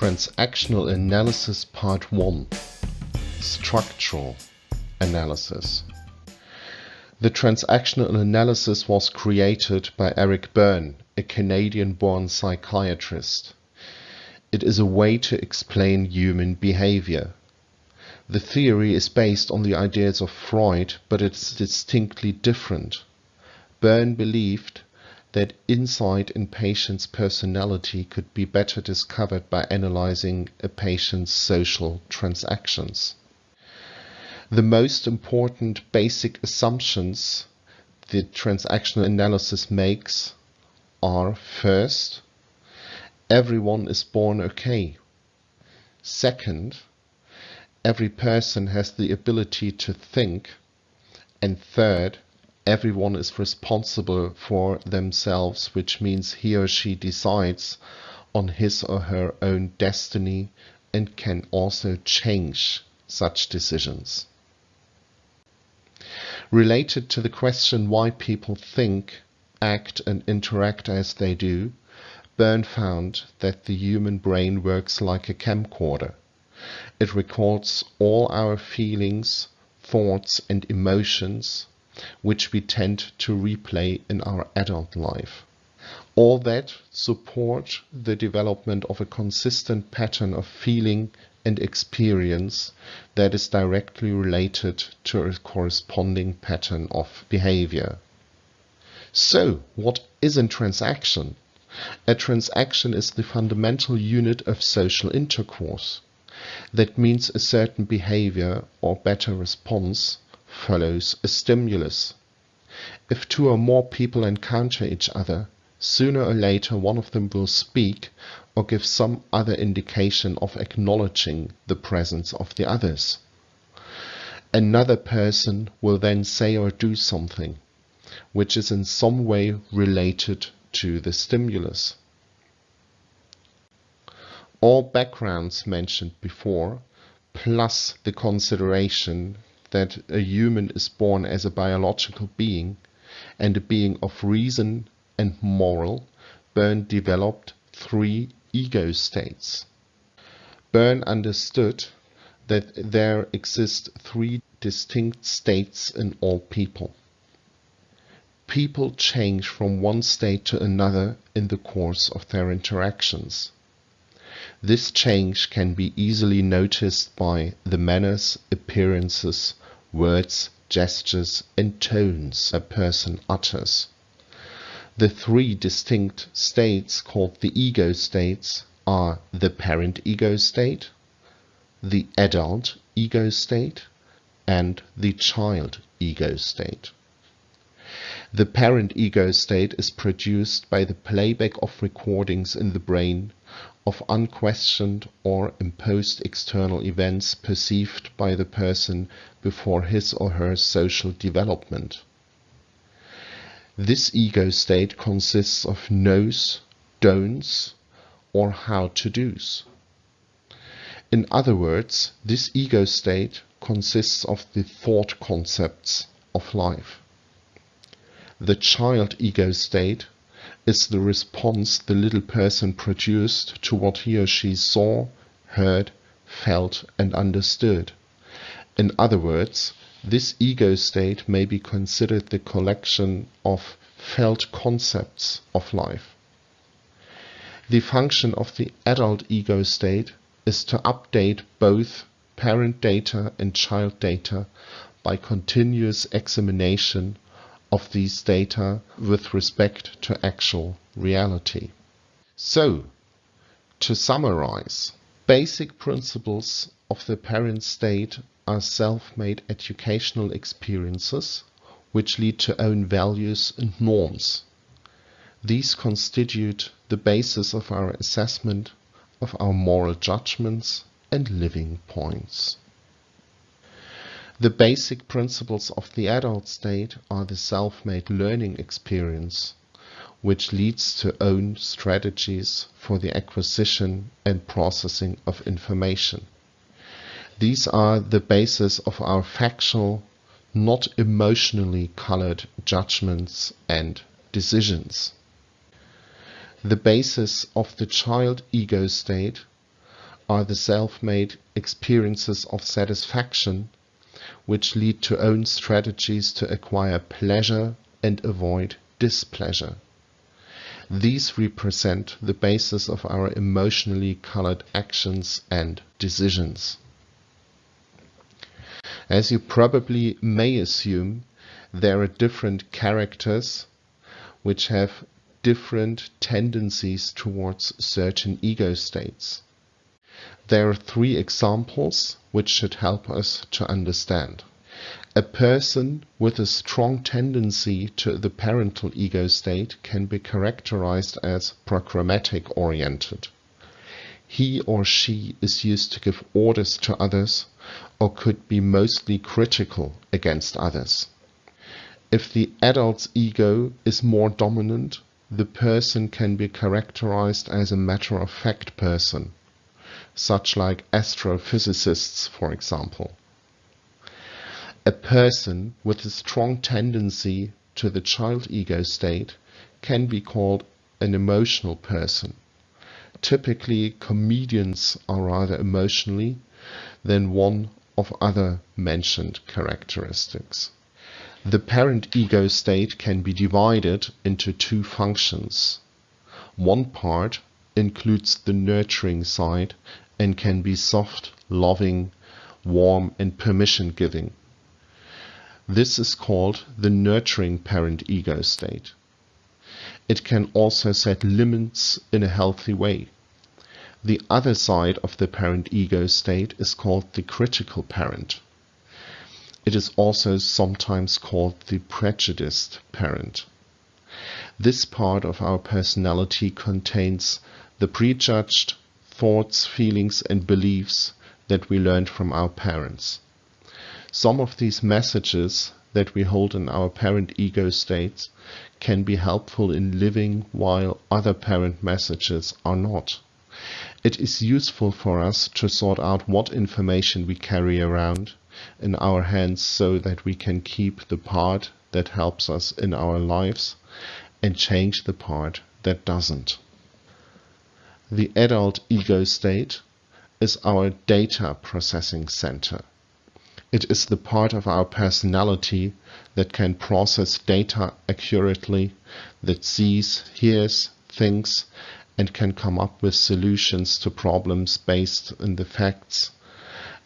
Transactional Analysis Part 1 Structural Analysis The transactional analysis was created by Eric Berne, a Canadian-born psychiatrist. It is a way to explain human behavior. The theory is based on the ideas of Freud, but it's distinctly different. Berne believed that insight in patient's personality could be better discovered by analyzing a patient's social transactions. The most important basic assumptions the transactional analysis makes are first, everyone is born okay. Second, every person has the ability to think. And third, everyone is responsible for themselves, which means he or she decides on his or her own destiny and can also change such decisions. Related to the question why people think, act and interact as they do, Berne found that the human brain works like a camcorder. It records all our feelings, thoughts and emotions which we tend to replay in our adult life. All that support the development of a consistent pattern of feeling and experience that is directly related to a corresponding pattern of behavior. So, what is a transaction? A transaction is the fundamental unit of social intercourse. That means a certain behavior or better response follows a stimulus. If two or more people encounter each other, sooner or later one of them will speak or give some other indication of acknowledging the presence of the others. Another person will then say or do something which is in some way related to the stimulus. All backgrounds mentioned before, plus the consideration that a human is born as a biological being and a being of reason and moral, Berne developed three ego states. Berne understood that there exist three distinct states in all people. People change from one state to another in the course of their interactions. This change can be easily noticed by the manners, appearances, words, gestures and tones a person utters. The three distinct states called the ego states are the parent ego state, the adult ego state and the child ego state. The parent ego state is produced by the playback of recordings in the brain of unquestioned or imposed external events perceived by the person before his or her social development. This ego state consists of knows, don'ts, or how to do's. In other words, this ego state consists of the thought concepts of life. The child ego state is the response the little person produced to what he or she saw, heard, felt and understood. In other words, this ego state may be considered the collection of felt concepts of life. The function of the adult ego state is to update both parent data and child data by continuous examination of these data with respect to actual reality. So, to summarize, basic principles of the parent state are self-made educational experiences which lead to own values and norms. These constitute the basis of our assessment of our moral judgments and living points. The basic principles of the adult state are the self-made learning experience, which leads to own strategies for the acquisition and processing of information. These are the basis of our factual, not emotionally colored judgments and decisions. The basis of the child ego state are the self-made experiences of satisfaction which lead to own strategies to acquire pleasure and avoid displeasure. These represent the basis of our emotionally colored actions and decisions. As you probably may assume, there are different characters which have different tendencies towards certain ego states. There are three examples which should help us to understand. A person with a strong tendency to the parental ego state can be characterized as programmatic oriented. He or she is used to give orders to others or could be mostly critical against others. If the adult's ego is more dominant, the person can be characterized as a matter-of-fact person such like astrophysicists, for example. A person with a strong tendency to the child ego state can be called an emotional person. Typically, comedians are rather emotionally than one of other mentioned characteristics. The parent ego state can be divided into two functions. One part includes the nurturing side and can be soft, loving, warm, and permission giving. This is called the nurturing parent ego state. It can also set limits in a healthy way. The other side of the parent ego state is called the critical parent. It is also sometimes called the prejudiced parent. This part of our personality contains the prejudged, thoughts, feelings, and beliefs that we learned from our parents. Some of these messages that we hold in our parent ego states can be helpful in living while other parent messages are not. It is useful for us to sort out what information we carry around in our hands so that we can keep the part that helps us in our lives and change the part that doesn't. The adult ego state is our data processing center. It is the part of our personality that can process data accurately, that sees, hears, thinks, and can come up with solutions to problems based on the facts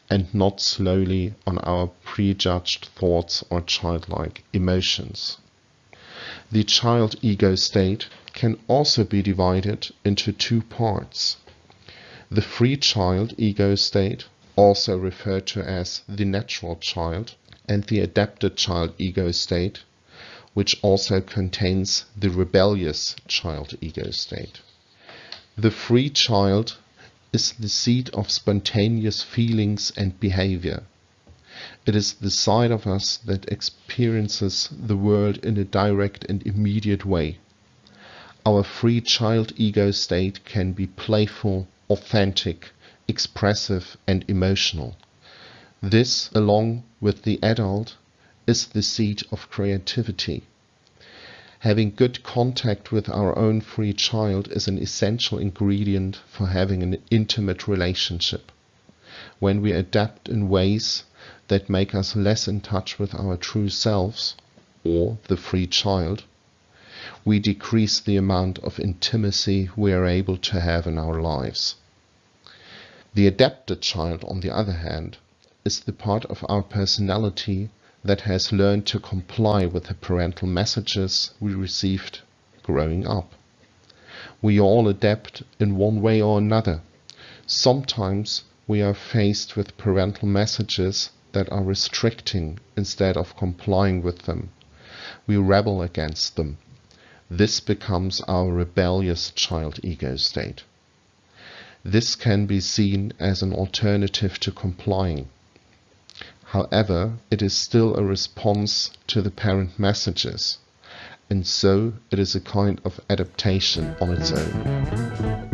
and not slowly on our prejudged thoughts or childlike emotions. The child ego state can also be divided into two parts. The free child ego state, also referred to as the natural child, and the adapted child ego state, which also contains the rebellious child ego state. The free child is the seat of spontaneous feelings and behavior. It is the side of us that experiences the world in a direct and immediate way. Our free child ego state can be playful, authentic, expressive and emotional. This, along with the adult, is the seat of creativity. Having good contact with our own free child is an essential ingredient for having an intimate relationship. When we adapt in ways that make us less in touch with our true selves, or the free child, we decrease the amount of intimacy we are able to have in our lives. The adapted child, on the other hand, is the part of our personality that has learned to comply with the parental messages we received growing up. We all adapt in one way or another. Sometimes we are faced with parental messages that are restricting instead of complying with them. We rebel against them this becomes our rebellious child ego state. This can be seen as an alternative to complying. However, it is still a response to the parent messages, and so it is a kind of adaptation on its own.